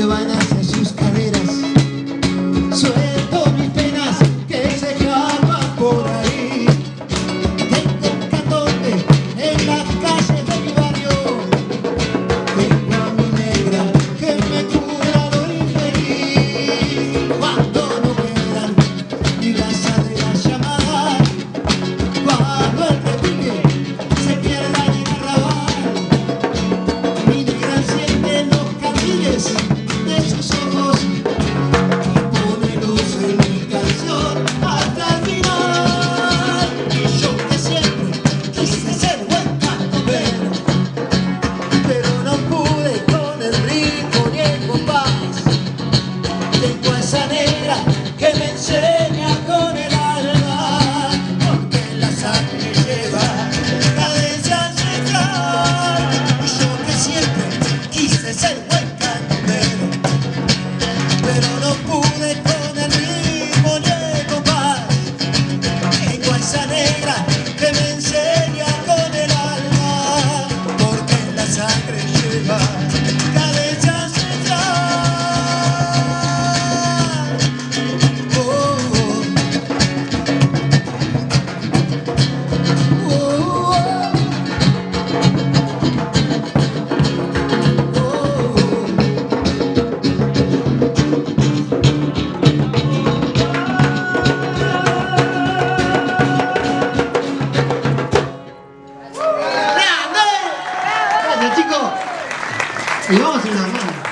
que van a Chicos. Y vamos a una mano.